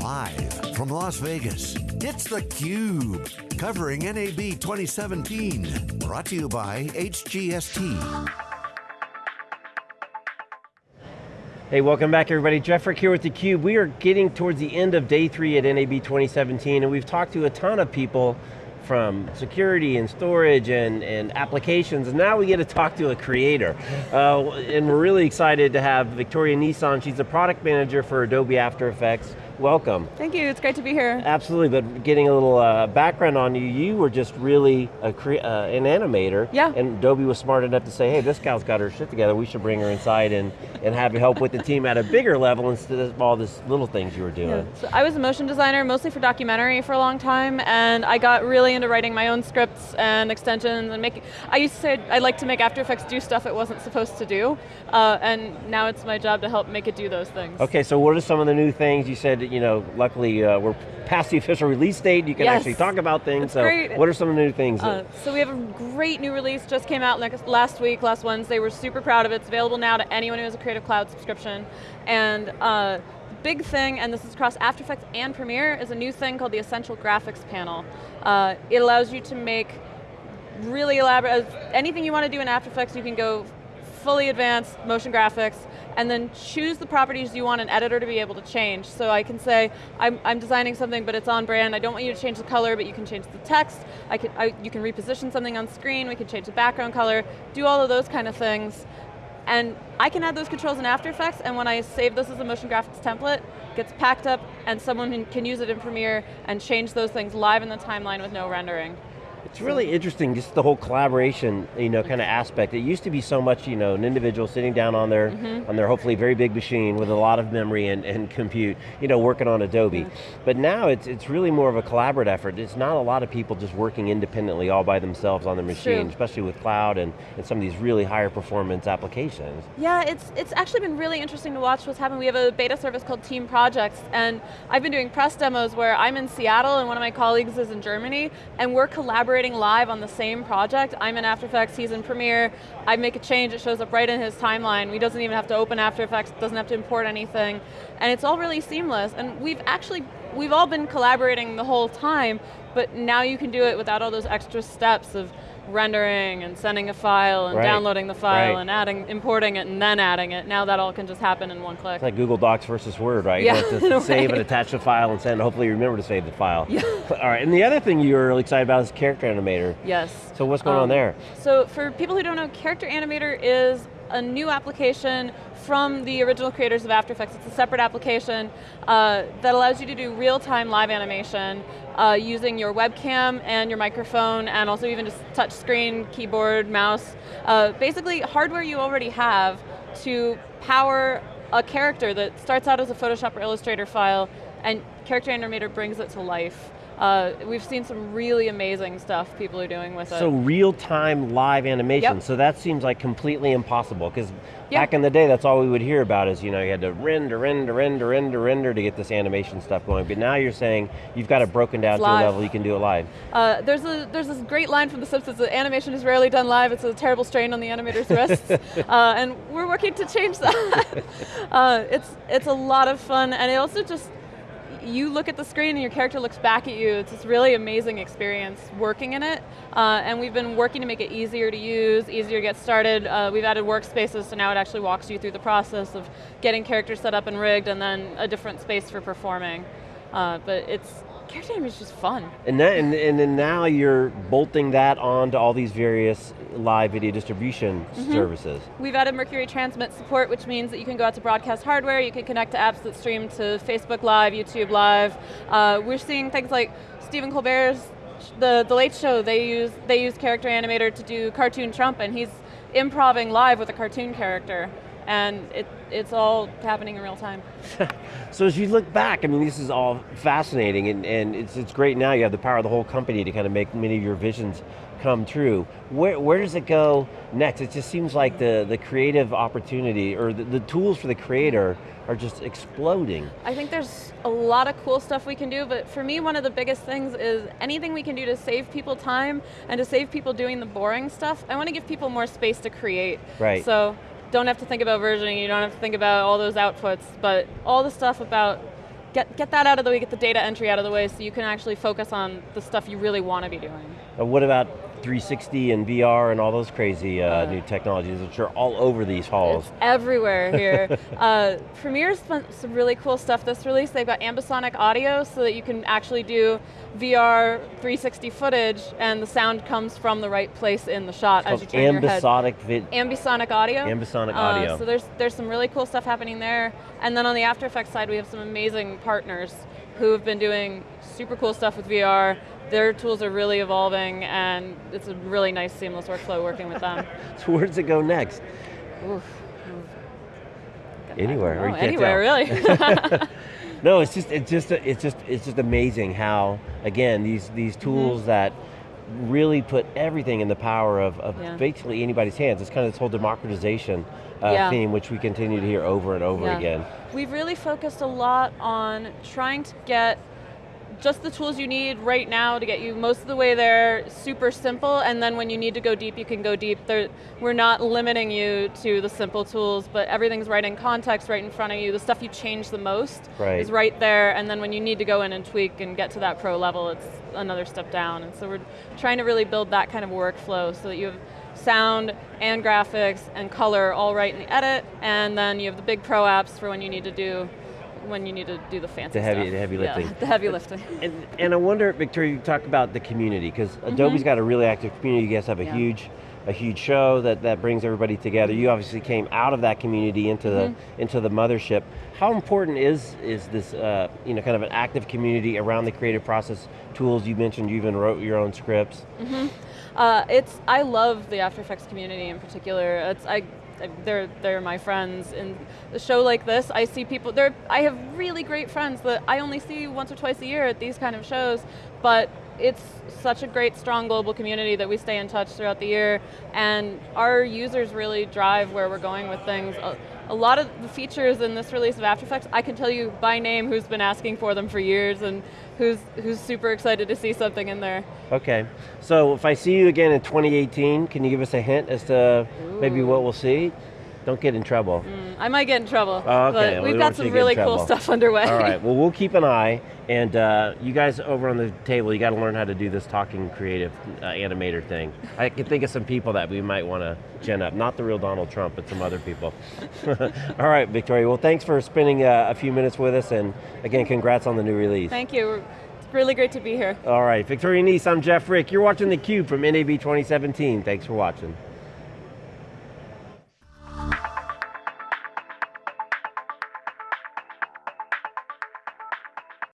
Live from Las Vegas, it's theCUBE, covering NAB 2017. Brought to you by HGST. Hey, welcome back everybody. Jeff Frick here with theCUBE. We are getting towards the end of day three at NAB 2017 and we've talked to a ton of people from security and storage and, and applications, and now we get to talk to a creator. Uh, and we're really excited to have Victoria Nece, she's the product manager for Adobe After Effects welcome. Thank you, it's great to be here. Absolutely, but getting a little uh, background on you, you were just really a uh, an animator, yeah. and Adobe was smart enough to say, hey, this gal's got her shit together, we should bring her inside and, and have you help with the team at a bigger level instead of all these little things you were doing. Yeah. So I was a motion designer, mostly for documentary for a long time, and I got really into writing my own scripts and extensions and making, I used to say I like to make After Effects do stuff it wasn't supposed to do, uh, and now it's my job to help make it do those things. Okay, so what are some of the new things you said you know, luckily uh, we're past the official release date, you can yes. actually talk about things, That's so great. what are some of the new things? Uh, so we have a great new release, just came out next, last week, last Wednesday, we're super proud of it. It's available now to anyone who has a Creative Cloud subscription. And uh, big thing, and this is across After Effects and Premiere, is a new thing called the Essential Graphics Panel. Uh, it allows you to make really elaborate, anything you want to do in After Effects, you can go fully advanced motion graphics, and then choose the properties you want an editor to be able to change. So I can say, I'm, I'm designing something, but it's on brand, I don't want you to change the color, but you can change the text, I can, I, you can reposition something on screen, we can change the background color, do all of those kind of things. And I can add those controls in After Effects, and when I save this as a motion graphics template, gets packed up, and someone can use it in Premiere and change those things live in the timeline with no rendering. It's really interesting, just the whole collaboration, you know, kind of aspect. It used to be so much, you know, an individual sitting down on their, mm -hmm. on their hopefully very big machine with a lot of memory and, and compute, you know, working on Adobe. Yeah. But now it's, it's really more of a collaborative effort. It's not a lot of people just working independently all by themselves on their machine, True. especially with cloud and, and some of these really higher performance applications. Yeah, it's, it's actually been really interesting to watch what's happening. We have a beta service called Team Projects, and I've been doing press demos where I'm in Seattle and one of my colleagues is in Germany, and we're collaborating live on the same project. I'm in After Effects, he's in Premiere. I make a change, it shows up right in his timeline. He doesn't even have to open After Effects, doesn't have to import anything. And it's all really seamless. And we've actually, we've all been collaborating the whole time, but now you can do it without all those extra steps of rendering and sending a file and right. downloading the file right. and adding, importing it and then adding it. Now that all can just happen in one click. It's like Google Docs versus Word, right? Yeah, you have to save and attach the file and send, hopefully you remember to save the file. Yeah. all right, and the other thing you're really excited about is Character Animator. Yes. So what's going um, on there? So for people who don't know, Character Animator is a new application from the original creators of After Effects. It's a separate application uh, that allows you to do real-time live animation uh, using your webcam and your microphone and also even just touch screen, keyboard, mouse. Uh, basically hardware you already have to power a character that starts out as a Photoshop or Illustrator file and Character Animator brings it to life. Uh, we've seen some really amazing stuff people are doing with so it. So real-time live animation, yep. so that seems like completely impossible, because yep. back in the day, that's all we would hear about is, you know, you had to render, render, render, render, render to get this animation stuff going, but now you're saying you've got it broken down it's to live. a level you can do it live. Uh, there's, a, there's this great line from The Simpsons, that animation is rarely done live, it's a terrible strain on the animator's wrists, uh, and we're working to change that. uh, it's, it's a lot of fun, and it also just, you look at the screen and your character looks back at you. It's this really amazing experience working in it. Uh, and we've been working to make it easier to use, easier to get started. Uh, we've added workspaces, so now it actually walks you through the process of getting characters set up and rigged and then a different space for performing. Uh, but it's, character animation is just fun. And, that, and, and then now you're bolting that onto all these various live video distribution mm -hmm. services. We've added Mercury Transmit support, which means that you can go out to broadcast hardware, you can connect to apps that stream to Facebook Live, YouTube Live. Uh, we're seeing things like Stephen Colbert's the, the Late Show, they use, they use Character Animator to do Cartoon Trump, and he's improving live with a cartoon character and it, it's all happening in real time. so as you look back, I mean, this is all fascinating, and, and it's, it's great now, you have the power of the whole company to kind of make many of your visions come true. Where, where does it go next? It just seems like the, the creative opportunity, or the, the tools for the creator are just exploding. I think there's a lot of cool stuff we can do, but for me, one of the biggest things is anything we can do to save people time and to save people doing the boring stuff, I want to give people more space to create. Right. So don't have to think about versioning, you don't have to think about all those outputs, but all the stuff about get, get that out of the way, get the data entry out of the way so you can actually focus on the stuff you really want to be doing. What about 360 and VR and all those crazy uh, Uh, new technologies which are all over these halls? It's everywhere here. uh, Premiere's done some really cool stuff this release. They've got ambisonic audio so that you can actually do VR 360 footage and the sound comes from the right place in the shot as you turn your head. ambisonic Ambisonic audio. Ambisonic Uh, audio. so there's there's some really cool stuff happening there. And then on the After Effects side, we have some amazing partners who have been doing super cool stuff with VR. Their tools are really evolving, and it's a really nice seamless workflow working with them. So where does it go next? Oof. Anywhere, or Oh, anywhere, really. No, it's just it's just it's just it's just amazing how again these these Mm-hmm. tools that really put everything in the power of, of Yeah. basically anybody's hands. It's kind of this whole democratization uh, Yeah. theme, which we continue to hear over and over Yeah. again. We've really focused a lot on trying to get just the tools you need right now to get you most of the way there, super simple, and then when you need to go deep, you can go deep. There, we're not limiting you to the simple tools, but everything's right in context, right in front of you. The stuff you change the most Right. is right there, and then when you need to go in and tweak and get to that pro level, it's another step down. And so we're trying to really build that kind of workflow so that you have sound and graphics and color all right in the edit, and then you have the big pro apps for when you need to do when you need to do the fancy The heavy- stuff. the heavy Yeah, lifting. the heavy lifting. And, and I wonder, Victoria, you talk about the community because Adobe's got a really active community. You guys have a. Yeah. huge, a huge show that, that brings everybody together. You obviously came out of that community into the Mm-hmm. into the mothership. How important is is this, uh, you know, kind of an active community around the creative process tools? You mentioned you even wrote your own scripts. Uh, it's I love the After Effects community in particular. It's I they're they're my friends. In the show like this, I see people. I have really great friends that I only see once or twice a year at these kind of shows, but. It's such a great, strong global community that we stay in touch throughout the year, and our users really drive where we're going with things. Uh, A, lot of the features in this release of After Effects, I can tell you by name who's been asking for them for years, and who's who's super excited to see something in there. Okay, so if I see you again in 2018, can you give us a hint as to maybe what we'll see? Don't get in trouble. I might get in trouble, Oh, okay. but we we've don't got some to get in really cool stuff underway. All right, well we'll keep an eye, and uh, you guys over on the table, you got to learn how to do this talking creative uh, animator thing. I can think of some people that we might want to gin up, not the real Donald Trump, but some other people. All right, Victoria, well thanks for spending uh, a few minutes with us, and again, congrats on the new release. Thank you. It's really great to be here. All right, Victoria Nece, I'm Jeff Frick. You're watching theCUBE from NAB 2017. Thanks for watching.